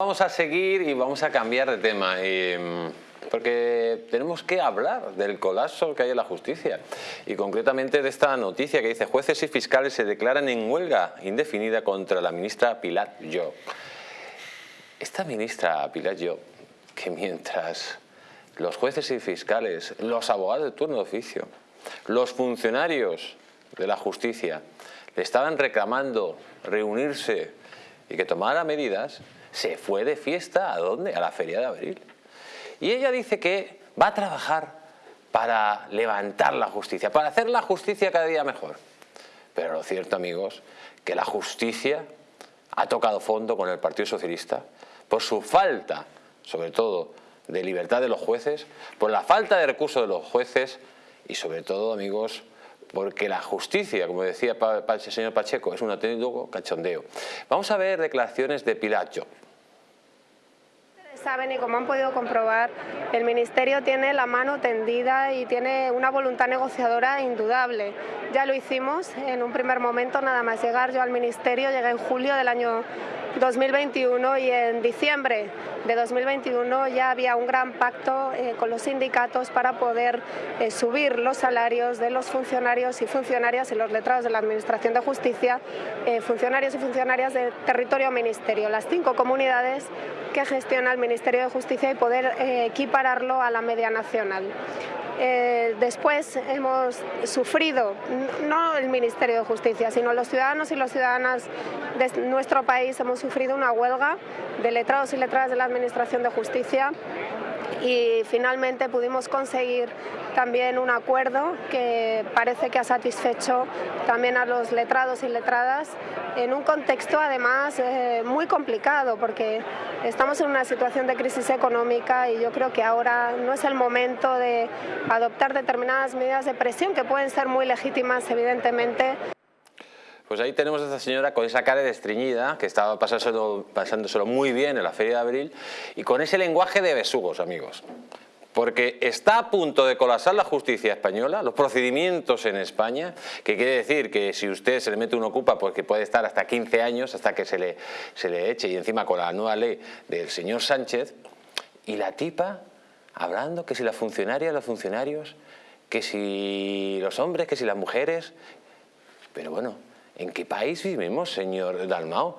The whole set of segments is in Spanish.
Vamos a seguir y vamos a cambiar de tema, porque tenemos que hablar del colapso que hay en la justicia y concretamente de esta noticia que dice jueces y fiscales se declaran en huelga indefinida contra la ministra Pilar Yo. Esta ministra Pilar Yo, que mientras los jueces y fiscales, los abogados de turno de oficio, los funcionarios de la justicia le estaban reclamando reunirse y que tomara medidas, se fue de fiesta, ¿a dónde? A la feria de abril. Y ella dice que va a trabajar para levantar la justicia, para hacer la justicia cada día mejor. Pero lo cierto, amigos, que la justicia ha tocado fondo con el Partido Socialista por su falta, sobre todo, de libertad de los jueces, por la falta de recursos de los jueces y sobre todo, amigos, porque la justicia, como decía el señor Pacheco, es un auténtico cachondeo. Vamos a ver declaraciones de Pilacho saben y como han podido comprobar, el Ministerio tiene la mano tendida y tiene una voluntad negociadora indudable. Ya lo hicimos en un primer momento, nada más llegar yo al Ministerio, llegué en julio del año 2021 y en diciembre de 2021 ya había un gran pacto eh, con los sindicatos para poder eh, subir los salarios de los funcionarios y funcionarias y los letrados de la Administración de Justicia, eh, funcionarios y funcionarias del territorio ministerio, las cinco comunidades que gestiona el Ministerio de Justicia y poder equipararlo a la media nacional. Eh, después hemos sufrido, no el Ministerio de Justicia, sino los ciudadanos y las ciudadanas de nuestro país hemos sufrido una huelga de letrados y letradas de la Administración de Justicia y finalmente pudimos conseguir también un acuerdo que parece que ha satisfecho también a los letrados y letradas en un contexto además eh, muy complicado porque estamos en una situación de crisis económica y yo creo que ahora no es el momento de adoptar determinadas medidas de presión que pueden ser muy legítimas evidentemente. Pues ahí tenemos a esta señora con esa cara de estreñida, que estaba pasándoselo, pasándoselo muy bien en la Feria de Abril, y con ese lenguaje de besugos, amigos. Porque está a punto de colapsar la justicia española, los procedimientos en España, que quiere decir que si usted se le mete un ocupa, pues que puede estar hasta 15 años, hasta que se le, se le eche, y encima con la nueva ley del señor Sánchez, y la tipa hablando que si las funcionarias, los funcionarios, que si los hombres, que si las mujeres, pero bueno, ¿En qué país vivimos, señor Dalmao?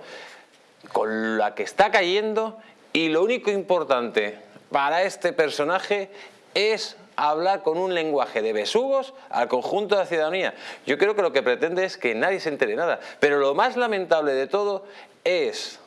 Con la que está cayendo y lo único importante para este personaje es hablar con un lenguaje de besugos al conjunto de la ciudadanía. Yo creo que lo que pretende es que nadie se entere nada. Pero lo más lamentable de todo es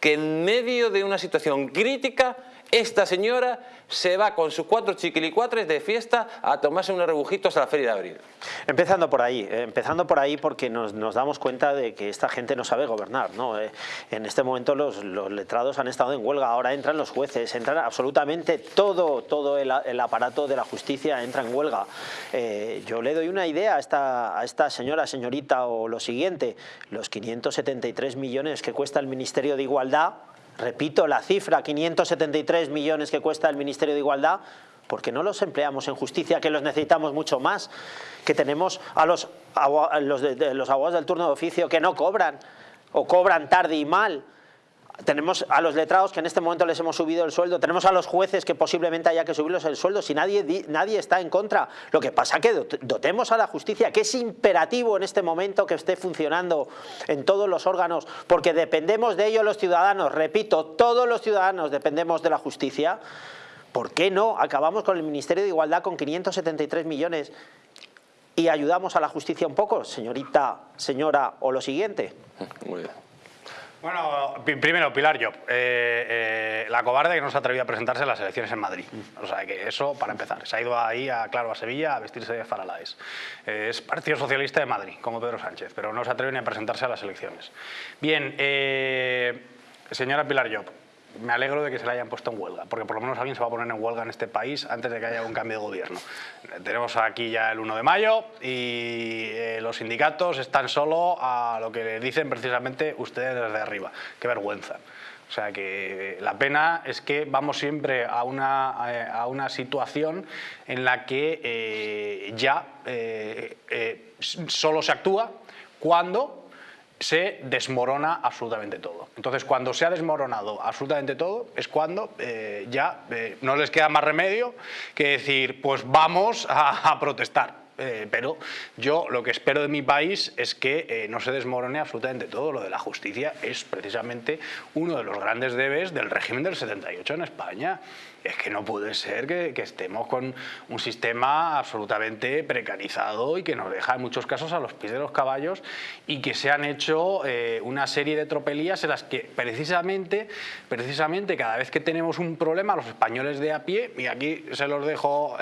que en medio de una situación crítica esta señora se va con sus cuatro chiquilicuatres de fiesta a tomarse unos rebujitos a la feria de abril. Empezando por ahí, eh, empezando por ahí porque nos, damos cuenta de que esta gente no sabe gobernar. ¿no? Eh, en este momento los, letrados han estado en huelga, ahora entran los jueces, entran absolutamente todo, todo el, aparato de la justicia entra en huelga. Eh, yo le doy una idea a esta, a esta señora, señorita, o lo siguiente, los 573 millones que cuesta el Ministerio de Igualdad repito la cifra, 573 millones que cuesta el Ministerio de Igualdad, porque no los empleamos en justicia, que los necesitamos mucho más, que tenemos a los, los, los abogados del turno de oficio que no cobran, o cobran tarde y mal, tenemos a los letrados que en este momento les hemos subido el sueldo, tenemos a los jueces que posiblemente haya que subirlos el sueldo, si nadie, nadie está en contra. Lo que pasa es que dotemos a la justicia, que es imperativo en este momento que esté funcionando en todos los órganos, porque dependemos de ello los ciudadanos, repito, todos los ciudadanos dependemos de la justicia. ¿Por qué no acabamos con el Ministerio de Igualdad con 573 millones y ayudamos a la justicia un poco, señorita, señora, o lo siguiente? Muy bien. Bueno, primero, Pilar Job, eh, eh, la cobarde que no se ha atrevido a presentarse en las elecciones en Madrid. O sea, que eso para empezar. Se ha ido ahí, a, claro, a Sevilla a vestirse de faralaes. Eh, es Partido Socialista de Madrid, como Pedro Sánchez, pero no se atreve ni a presentarse a las elecciones. Bien, señora Pilar Job, me alegro de que se la hayan puesto en huelga, porque por lo menos alguien se va a poner en huelga en este país antes de que haya un cambio de gobierno. Tenemos aquí ya el 1 de mayo y eh, los sindicatos están solo a lo que le dicen precisamente ustedes desde arriba. ¡Qué vergüenza! O sea que la pena es que vamos siempre a una, a una situación en la que eh, ya eh, solo se actúa cuando se desmorona absolutamente todo. Entonces, cuando se ha desmoronado absolutamente todo, es cuando eh, ya eh, no les queda más remedio que decir, pues vamos a protestar. Eh, pero yo lo que espero de mi país es que eh, no se desmorone absolutamente todo. Lo de la justicia es precisamente uno de los grandes debes del régimen del 78 en España. Es que no puede ser que, estemos con un sistema absolutamente precarizado y que nos deja en muchos casos a los pies de los caballos y que se han hecho eh, una serie de tropelías en las que precisamente, precisamente cada vez que tenemos un problema los españoles de a pie, y aquí se los dejo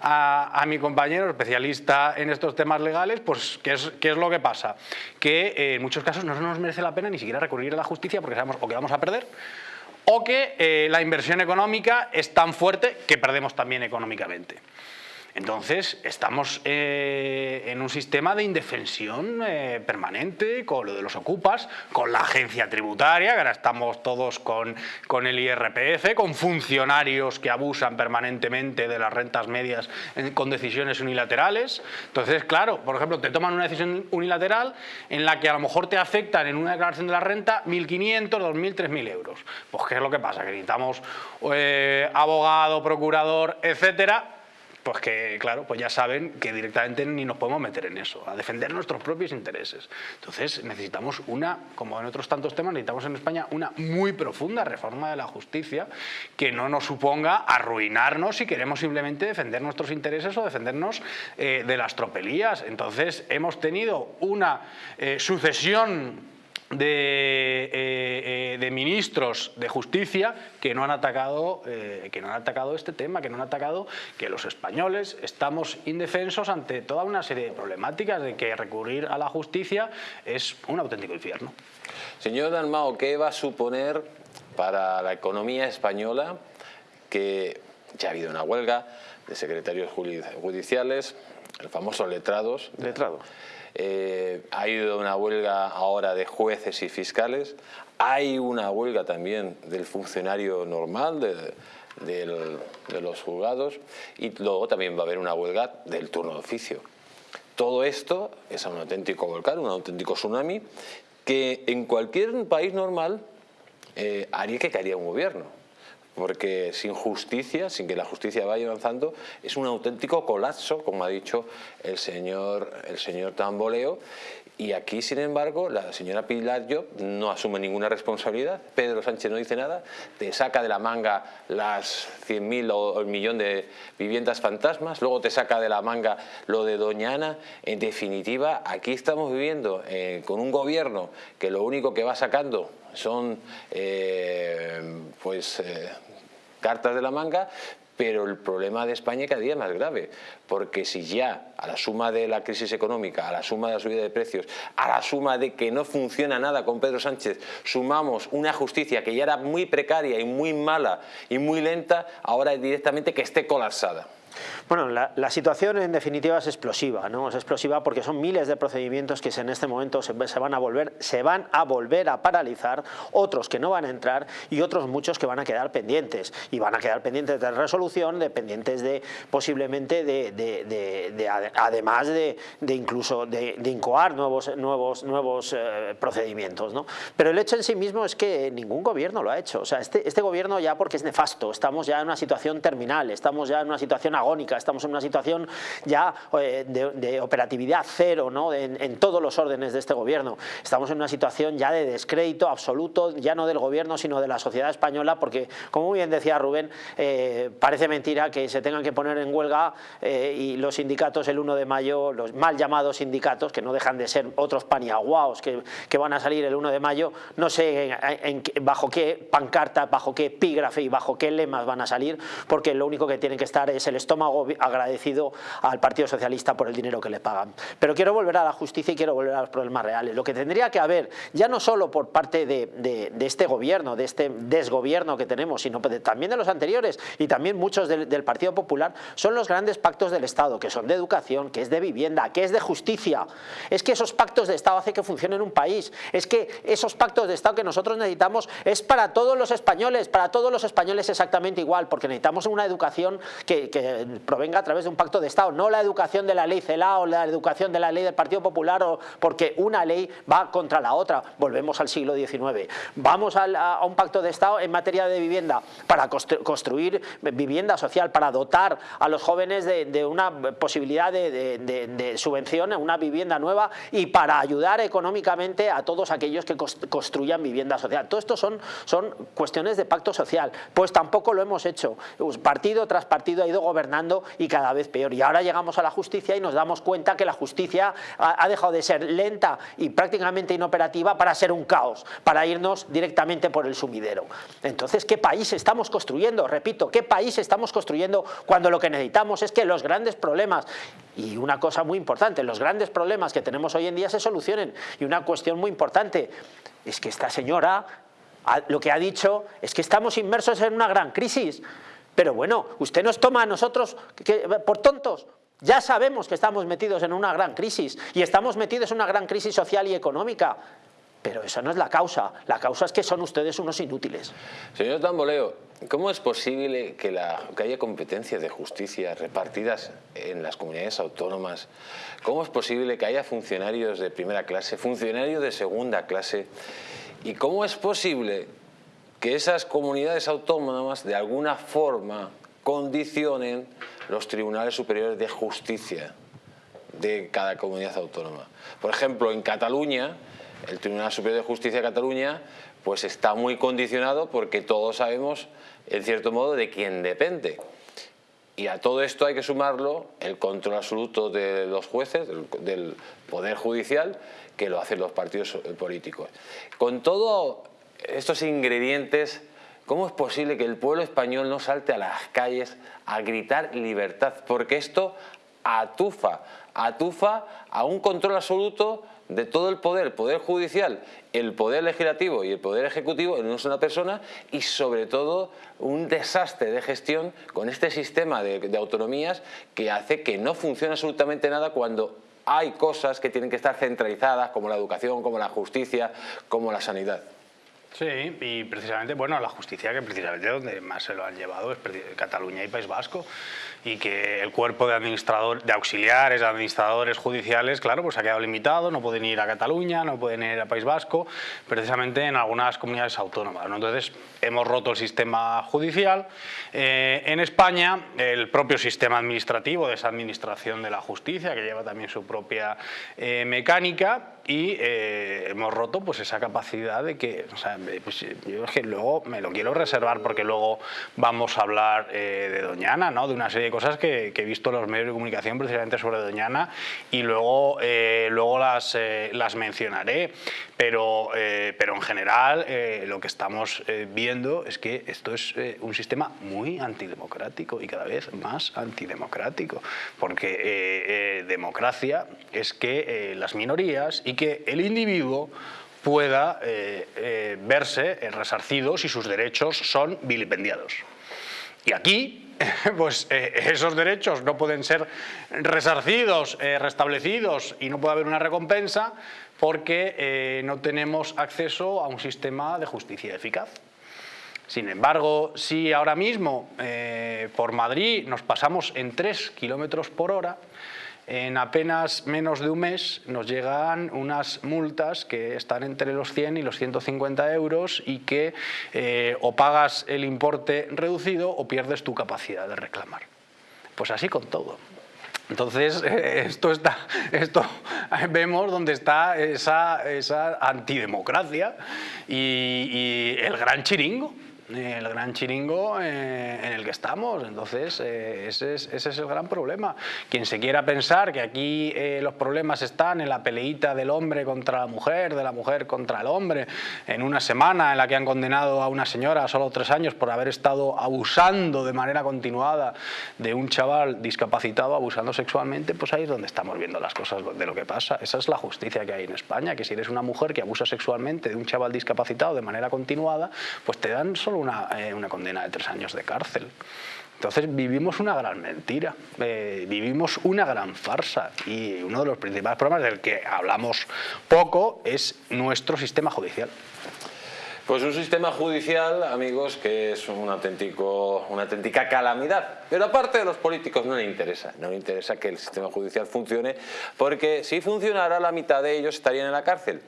a, a mi compañero especialmente especialista en estos temas legales, pues ¿qué es, lo que pasa? Que eh, en muchos casos no nos merece la pena ni siquiera recurrir a la justicia porque sabemos o que vamos a perder o que eh, la inversión económica es tan fuerte que perdemos también económicamente. Entonces, estamos eh, en un sistema de indefensión eh, permanente con lo de los ocupas, con la agencia tributaria, que ahora estamos todos con, con el IRPF, con funcionarios que abusan permanentemente de las rentas medias con decisiones unilaterales. Entonces, claro, por ejemplo, te toman una decisión unilateral en la que a lo mejor te afectan en una declaración de la renta 1.500, 2.000, 3.000 euros. Pues, ¿qué es lo que pasa? Que necesitamos eh, abogado, procurador, etcétera, pues que, claro, pues ya saben que directamente ni nos podemos meter en eso, a defender nuestros propios intereses. Entonces necesitamos una, como en otros tantos temas, necesitamos en España una muy profunda reforma de la justicia que no nos suponga arruinarnos si queremos simplemente defender nuestros intereses o defendernos eh, de las tropelías. Entonces hemos tenido una eh, sucesión de, eh, eh, de, ministros de justicia que no han atacado eh, que no han atacado este tema, que no han atacado que los españoles estamos indefensos ante toda una serie de problemáticas de que recurrir a la justicia es un auténtico infierno. Señor Dalmao, ¿qué va a suponer para la economía española que ya ha habido una huelga de secretarios judiciales, el famoso letrados? Letrado. Eh, ha habido una huelga ahora de jueces y fiscales, hay una huelga también del funcionario normal, de, los juzgados, y luego también va a haber una huelga del turno de oficio. Todo esto es un auténtico volcán, un auténtico tsunami, que en cualquier país normal eh, haría que caería un gobierno porque sin justicia, sin que la justicia vaya avanzando, es un auténtico colapso, como ha dicho el señor, el señor Tamboleo, y aquí, sin embargo, la señora Pilar Job no asume ninguna responsabilidad, Pedro Sánchez no dice nada, te saca de la manga las 100.000 o el millón de viviendas fantasmas, luego te saca de la manga lo de Doña Ana. En definitiva, aquí estamos viviendo eh, con un gobierno que lo único que va sacando son eh, pues, eh, cartas de la manga, pero el problema de España cada día más grave, porque si ya a la suma de la crisis económica, a la suma de la subida de precios, a la suma de que no funciona nada con Pedro Sánchez, sumamos una justicia que ya era muy precaria y muy mala y muy lenta, ahora es directamente que esté colapsada. Bueno, la, situación en definitiva es explosiva, ¿no? Es explosiva porque son miles de procedimientos que en este momento se, van a volver, se van a volver a paralizar, otros que no van a entrar y otros muchos que van a quedar pendientes y van a quedar pendientes de resolución, dependientes de posiblemente de, además de, incluso de, incoar nuevos, nuevos, nuevos eh, procedimientos, ¿no? Pero el hecho en sí mismo es que ningún gobierno lo ha hecho, o sea, este, este gobierno ya porque es nefasto, estamos ya en una situación terminal, estamos ya en una situación agónica, estamos en una situación ya eh, de, operatividad cero ¿no? en, todos los órdenes de este gobierno. Estamos en una situación ya de descrédito absoluto, ya no del gobierno, sino de la sociedad española, porque, como bien decía Rubén, eh, parece mentira que se tengan que poner en huelga eh, y los sindicatos el 1 de mayo, los mal llamados sindicatos, que no dejan de ser otros paniaguaos que, que van a salir el 1 de mayo, no sé bajo qué pancarta, bajo qué epígrafe y bajo qué lemas van a salir, porque lo único que tienen que estar es el estómago agradecido al Partido Socialista por el dinero que le pagan. Pero quiero volver a la justicia y quiero volver a los problemas reales. Lo que tendría que haber, ya no solo por parte de, este gobierno, de este desgobierno que tenemos, sino también de los anteriores y también muchos del, Partido Popular, son los grandes pactos del Estado, que son de educación, que es de vivienda, que es de justicia. Es que esos pactos de Estado hacen que funcione en un país. Es que esos pactos de Estado que nosotros necesitamos es para todos los españoles, para todos los españoles exactamente igual, porque necesitamos una educación que, que provenga a través de un pacto de Estado, no la educación de la ley CELA o la educación de la ley del Partido Popular, o porque una ley va contra la otra. Volvemos al siglo XIX. Vamos a, un pacto de Estado en materia de vivienda para construir vivienda social, para dotar a los jóvenes de, una posibilidad de, de, subvención a una vivienda nueva y para ayudar económicamente a todos aquellos que construyan vivienda social. Todo esto son, son cuestiones de pacto social. Pues tampoco lo hemos hecho. Partido tras partido ha ido gobernando y cada vez peor. Y ahora llegamos a la justicia y nos damos cuenta que la justicia ha, dejado de ser lenta y prácticamente inoperativa para ser un caos, para irnos directamente por el sumidero. Entonces, ¿qué país estamos construyendo? Repito, ¿qué país estamos construyendo cuando lo que necesitamos es que los grandes problemas, y una cosa muy importante, los grandes problemas que tenemos hoy en día se solucionen? Y una cuestión muy importante, es que esta señora lo que ha dicho es que estamos inmersos en una gran crisis. Pero bueno, usted nos toma a nosotros por tontos. Ya sabemos que estamos metidos en una gran crisis y estamos metidos en una gran crisis social y económica. Pero esa no es la causa. La causa es que son ustedes unos inútiles. Señor Tamboleo, ¿cómo es posible que, que haya competencias de justicia repartidas en las comunidades autónomas? ¿Cómo es posible que haya funcionarios de primera clase, funcionarios de segunda clase? ¿Y cómo es posible que esas comunidades autónomas de alguna forma condicionen los tribunales superiores de justicia de cada comunidad autónoma. Por ejemplo, en Cataluña, el Tribunal Superior de Justicia de Cataluña pues está muy condicionado porque todos sabemos, en cierto modo, de quién depende. Y a todo esto hay que sumarlo el control absoluto de los jueces, del, Poder Judicial, que lo hacen los partidos políticos. Con todos estos ingredientes, ¿cómo es posible que el pueblo español no salte a las calles a gritar libertad? Porque esto atufa, atufa a un control absoluto de todo el poder, el poder judicial, el poder legislativo y el poder ejecutivo en una persona y sobre todo un desastre de gestión con este sistema de, de autonomías que hace que no funcione absolutamente nada cuando hay cosas que tienen que estar centralizadas como la educación, como la justicia, como la sanidad. Sí, y precisamente, bueno, la justicia que precisamente donde más se lo han llevado es Cataluña y País Vasco y que el cuerpo de administrador, de auxiliares, administradores judiciales, claro, pues ha quedado limitado, no pueden ir a Cataluña, no pueden ir a País Vasco, precisamente en algunas comunidades autónomas. Entonces, hemos roto el sistema judicial. Eh, en España, el propio sistema administrativo de esa administración de la justicia, que lleva también su propia eh, mecánica, y eh, hemos roto pues esa capacidad de que, o sea, pues, yo es que luego me lo quiero reservar porque luego vamos a hablar de Doñana, ¿no? de una serie de cosas que, he visto en los medios de comunicación precisamente sobre Doñana y luego, luego las, las mencionaré, pero, pero en general lo que estamos viendo es que esto es eh, un sistema muy antidemocrático y cada vez más antidemocrático, porque eh, eh, democracia es que las minorías y que el individuo pueda verse resarcido si sus derechos son vilipendiados. Y aquí, pues esos derechos no pueden ser resarcidos, restablecidos y no puede haber una recompensa porque no tenemos acceso a un sistema de justicia eficaz. Sin embargo, si ahora mismo eh, por Madrid nos pasamos en 3 kilómetros por hora, en apenas menos de un mes nos llegan unas multas que están entre los 100 y los 150 euros y que eh, o pagas el importe reducido o pierdes tu capacidad de reclamar. Pues así con todo. Entonces, esto está, esto vemos donde está esa, antidemocracia y el gran chiringo el gran chiringo eh, en el que estamos. Entonces, eh, ese, es, el gran problema. Quien se quiera pensar que aquí eh, los problemas están en la peleita del hombre contra la mujer, de la mujer contra el hombre, en una semana en la que han condenado a una señora a solo tres años por haber estado abusando de manera continuada de un chaval discapacitado, abusando sexualmente, pues ahí es donde estamos viendo las cosas de lo que pasa. Esa es la justicia que hay en España, que si eres una mujer que abusa sexualmente de un chaval discapacitado de manera continuada, pues te dan solo eh, una, condena de tres años de cárcel. Entonces vivimos una gran mentira, eh, vivimos una gran farsa y uno de los principales problemas del que hablamos poco es nuestro sistema judicial. Pues un sistema judicial, amigos, que es un auténtico, una auténtica calamidad. Pero aparte de los políticos no le interesa, no le interesa que el sistema judicial funcione, porque si funcionara la mitad de ellos estarían en la cárcel.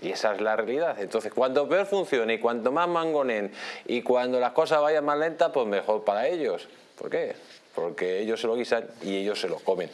Y esa es la realidad. Entonces, cuanto peor funcione y cuanto más mangonen y cuando las cosas vayan más lentas, pues mejor para ellos. ¿Por qué? Porque ellos se lo guisan y ellos se lo comen.